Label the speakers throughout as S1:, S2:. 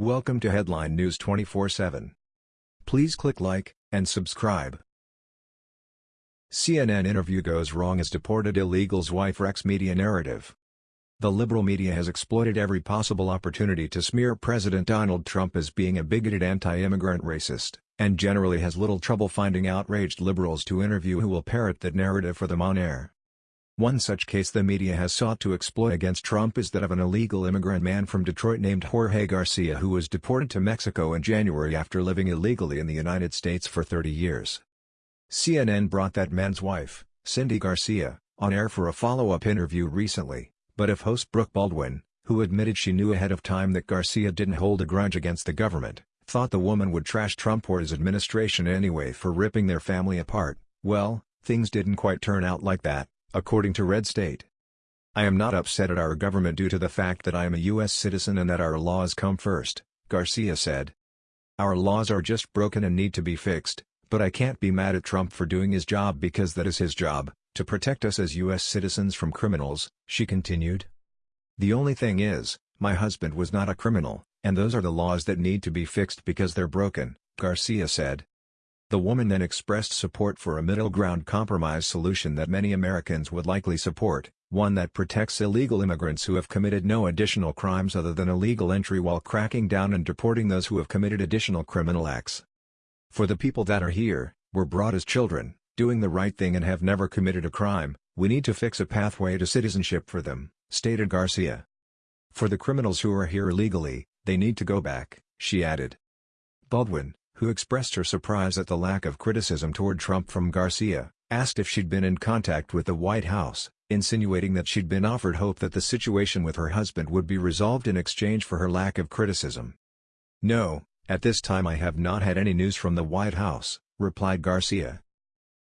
S1: Welcome to Headline News 24/7. Please click like and subscribe. CNN interview goes wrong as deported illegals wife wrecks media narrative. The liberal media has exploited every possible opportunity to smear President Donald Trump as being a bigoted anti-immigrant racist, and generally has little trouble finding outraged liberals to interview who will parrot that narrative for them on air. One such case the media has sought to exploit against Trump is that of an illegal immigrant man from Detroit named Jorge Garcia who was deported to Mexico in January after living illegally in the United States for 30 years. CNN brought that man's wife, Cindy Garcia, on air for a follow-up interview recently, but if host Brooke Baldwin, who admitted she knew ahead of time that Garcia didn't hold a grudge against the government, thought the woman would trash Trump or his administration anyway for ripping their family apart, well, things didn't quite turn out like that according to Red State. I am not upset at our government due to the fact that I am a U.S. citizen and that our laws come first, Garcia said. Our laws are just broken and need to be fixed, but I can't be mad at Trump for doing his job because that is his job, to protect us as U.S. citizens from criminals, she continued. The only thing is, my husband was not a criminal, and those are the laws that need to be fixed because they're broken, Garcia said. The woman then expressed support for a middle ground compromise solution that many Americans would likely support, one that protects illegal immigrants who have committed no additional crimes other than illegal entry while cracking down and deporting those who have committed additional criminal acts. For the people that are here, were brought as children, doing the right thing and have never committed a crime, we need to fix a pathway to citizenship for them, stated Garcia. For the criminals who are here illegally, they need to go back, she added. Baldwin, who expressed her surprise at the lack of criticism toward Trump from Garcia, asked if she'd been in contact with the White House, insinuating that she'd been offered hope that the situation with her husband would be resolved in exchange for her lack of criticism. No, at this time I have not had any news from the White House, replied Garcia.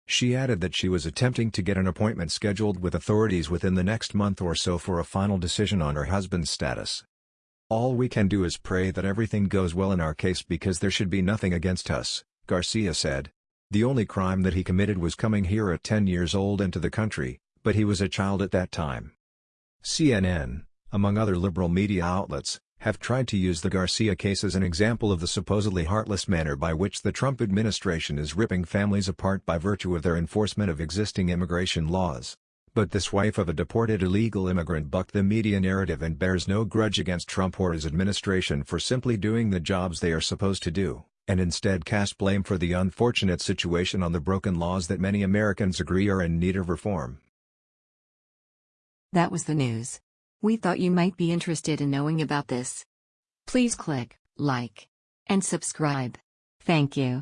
S1: She added that she was attempting to get an appointment scheduled with authorities within the next month or so for a final decision on her husband's status. All we can do is pray that everything goes well in our case because there should be nothing against us, Garcia said. The only crime that he committed was coming here at 10 years old into the country, but he was a child at that time. CNN, among other liberal media outlets, have tried to use the Garcia case as an example of the supposedly heartless manner by which the Trump administration is ripping families apart by virtue of their enforcement of existing immigration laws. But this wife of a deported illegal immigrant bucked the media narrative and bears no grudge against Trump or his administration for simply doing the jobs they are supposed to do, and instead cast blame for the unfortunate situation on the broken laws that many Americans agree are in need of reform.
S2: That was the news. We thought you might be interested in knowing about this. Please click like and subscribe. Thank you.